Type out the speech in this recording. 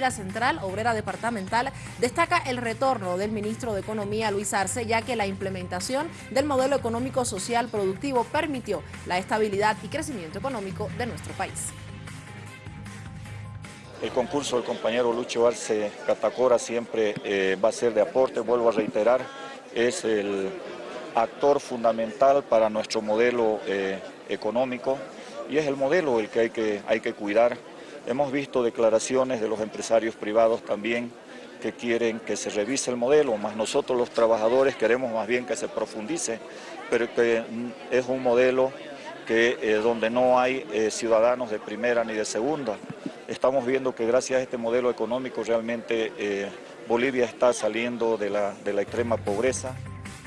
La Central Obrera Departamental destaca el retorno del ministro de Economía Luis Arce, ya que la implementación del modelo económico social productivo permitió la estabilidad y crecimiento económico de nuestro país. El concurso del compañero Lucho Arce Catacora siempre eh, va a ser de aporte, vuelvo a reiterar, es el actor fundamental para nuestro modelo eh, económico y es el modelo el que hay que, hay que cuidar Hemos visto declaraciones de los empresarios privados también que quieren que se revise el modelo, más nosotros los trabajadores queremos más bien que se profundice, pero que mm, es un modelo que, eh, donde no hay eh, ciudadanos de primera ni de segunda. Estamos viendo que gracias a este modelo económico realmente eh, Bolivia está saliendo de la, de la extrema pobreza.